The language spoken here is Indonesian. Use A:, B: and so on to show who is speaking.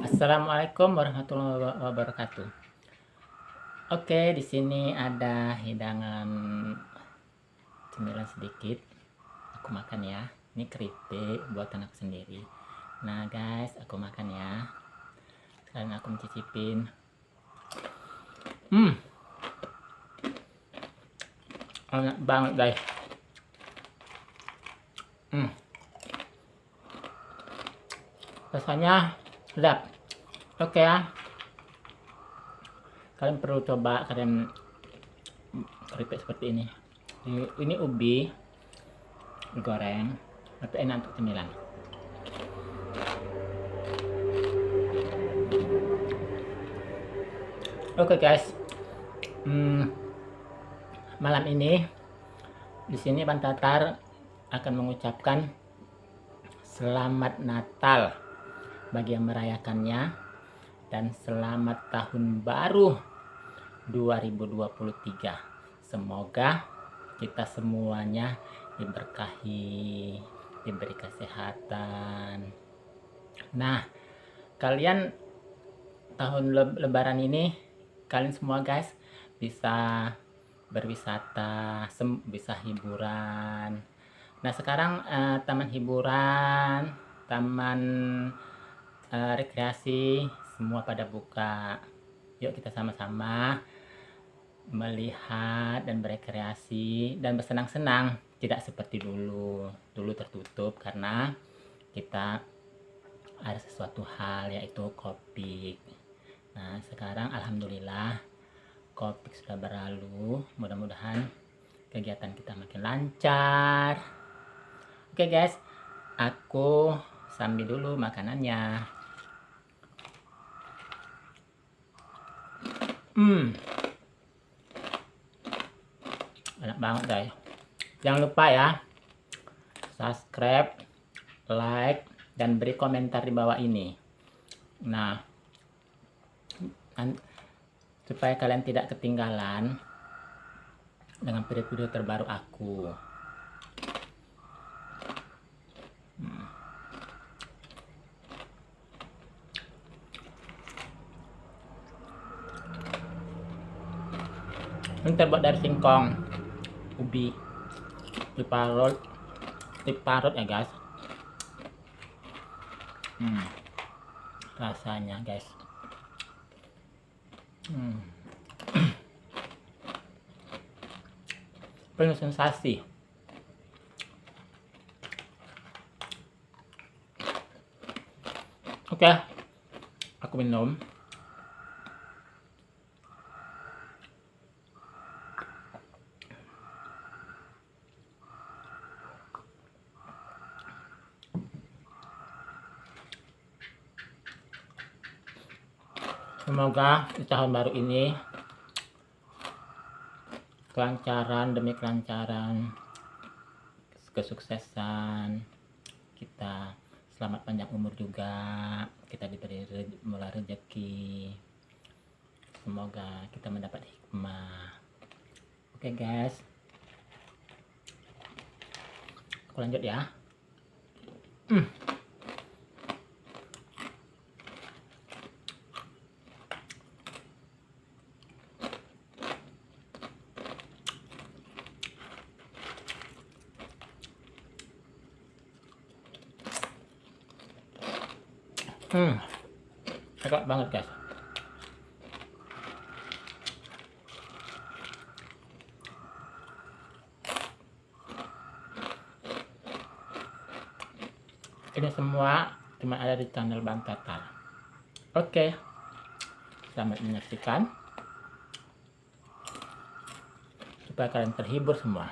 A: Assalamualaikum warahmatullahi wabarakatuh. Oke, di sini ada hidangan cemilan sedikit. Aku makan ya. Ini keripik buat anak sendiri. Nah, guys, aku makan ya. Sekarang aku mencicipin. Hmm. Enak banget, guys. Hmm. Rasanya sedap oke ya. Kalian perlu coba kalian keripik seperti ini. Ini ubi digoreng tapi enak untuk cemilan. Oke okay, guys. Hmm, malam ini di sini Bantatar akan mengucapkan selamat Natal bagi yang merayakannya. Dan selamat tahun baru 2023 semoga kita semuanya diberkahi diberi kesehatan. Nah kalian tahun lebaran ini kalian semua guys bisa berwisata bisa hiburan. Nah sekarang eh, taman hiburan taman uh, rekreasi semua pada buka. Yuk kita sama-sama melihat dan berekreasi dan bersenang-senang. Tidak seperti dulu. Dulu tertutup karena kita ada sesuatu hal yaitu kopi nah sekarang Alhamdulillah kopi sudah berlalu. Mudah-mudahan kegiatan kita makin lancar. Oke okay guys. Aku sambil dulu makanannya Hmm. Enak banget guys. Jangan lupa ya. Subscribe, like, dan beri komentar di bawah ini. Nah, supaya kalian tidak ketinggalan dengan video-video terbaru aku. Ini terbuat dari singkong ubi diparut diparut ya guys hmm. rasanya guys hmm. penuh sensasi oke okay. aku minum Semoga di tahun baru ini kelancaran demi kelancaran kesuksesan kita selamat panjang umur juga kita diberi mula rezeki. Semoga kita mendapat hikmah. Oke okay, guys. Aku lanjut ya. Hmm. Hmm. Enak banget guys. Ini semua cuma ada di channel Bang Tatar. Oke. Selamat menyaksikan. Supaya kalian terhibur semua